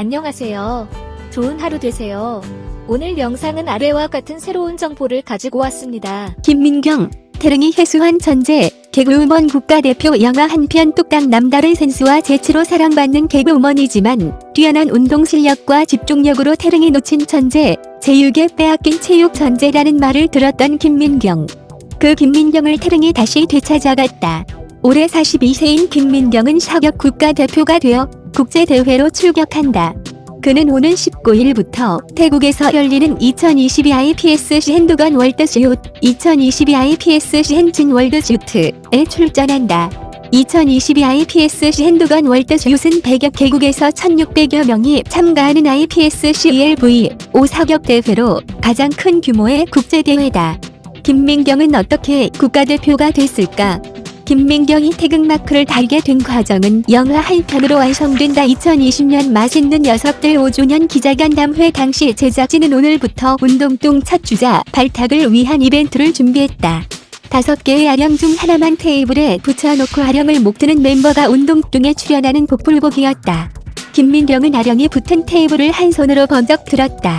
안녕하세요. 좋은 하루 되세요. 오늘 영상은 아래와 같은 새로운 정보를 가지고 왔습니다. 김민경, 태릉이 해수한 천재, 개그우먼 국가대표 영화 한편 뚝딱 남다른 센스와 재치로 사랑받는 개그우먼이지만 뛰어난 운동 실력과 집중력으로 태릉이 놓친 천재, 제육에 빼앗긴 체육 천재라는 말을 들었던 김민경. 그 김민경을 태릉이 다시 되찾아갔다. 올해 42세인 김민경은 사격 국가대표가 되어 국제대회로 출격한다. 그는 오는 19일부터 태국에서 열리는 2022 IPSC 핸드건 월드슛, 2022 IPSC 핸진 월드슈트에 출전한다. 2022 IPSC 핸드건 월드슛은 100여 개국에서 1600여 명이 참가하는 IPSC ELV 5 사격 대회로 가장 큰 규모의 국제대회다. 김민경은 어떻게 국가대표가 됐을까? 김민경이 태극마크를 달게 된 과정은 영화 한 편으로 완성된다. 2020년 맛있는 녀석들 5주년 기자간담회 당시 제작진은 오늘부터 운동뚱 첫 주자 발탁을 위한 이벤트를 준비했다. 다섯 개의 아령 중 하나만 테이블에 붙여놓고 아령을 못 드는 멤버가 운동뚱에 출연하는 복불복이었다. 김민경은 아령이 붙은 테이블을 한 손으로 번쩍 들었다.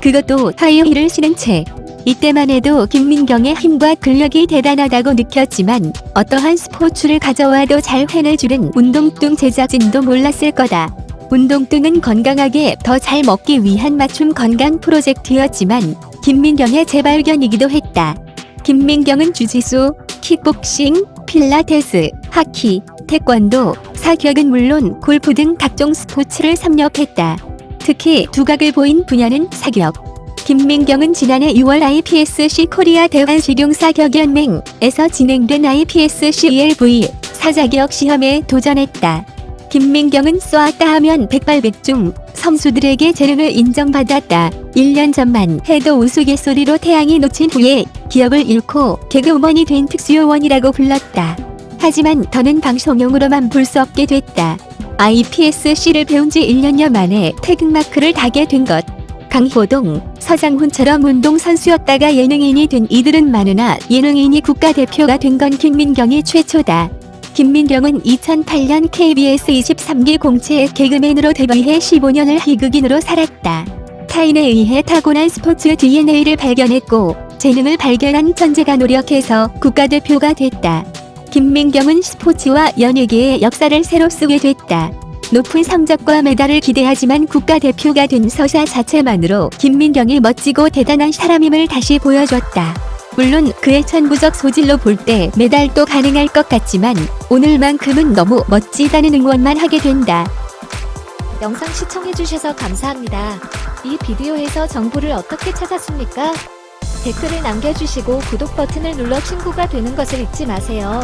그것도 하이힐을 신은 채. 이때만 해도 김민경의 힘과 근력이 대단하다고 느꼈지만 어떠한 스포츠를 가져와도 잘 해내주는 운동뚱 제작진도 몰랐을 거다. 운동뚱은 건강하게 더 잘 먹기 위한 맞춤 건강 프로젝트였지만 김민경의 재발견이기도 했다. 김민경은 주짓수, 킥복싱, 필라테스, 하키, 태권도, 사격은 물론 골프 등 각종 스포츠를 섭렵했다. 특히 두각을 보인 분야는 사격. 김민경은 지난해 6월 IPSC 코리아 대한식용사격연맹에서 진행된 IPSC ELV 사자격 시험에 도전했다. 김민경은 쏘았다 하면 백발백중 선수들에게 재능을 인정받았다. 1년 전만 해도 우스갯소리로 태양이 놓친 후에 기억을 잃고 개그우먼이 된 특수요원이라고 불렀다. 하지만 더는 방송용으로만 볼 수 없게 됐다. IPSC를 배운 지 1년여 만에 태극마크를 달게 된 것. 강호동, 서장훈처럼 운동선수였다가 예능인이 된 이들은 많으나 예능인이 국가대표가 된 건 김민경이 최초다. 김민경은 2008년 KBS 23기 공채 개그맨으로 데뷔해 15년을 희극인으로 살았다. 타인에 의해 타고난 스포츠 DNA를 발견했고 재능을 발견한 천재가 노력해서 국가대표가 됐다. 김민경은 스포츠와 연예계의 역사를 새로 쓰게 됐다. 높은 성적과 메달을 기대하지만 국가대표가 된 서사 자체만으로 김민경이 멋지고 대단한 사람임을 다시 보여줬다. 물론 그의 천부적 소질로 볼 때 메달도 가능할 것 같지만 오늘만큼은 너무 멋지다는 응원만 하게 된다. 영상 시청해주셔서 감사합니다. 이 비디오에서 정보를 어떻게 찾았습니까? 댓글을 남겨주시고 구독 버튼을 눌러 친구가 되는 것을 잊지 마세요.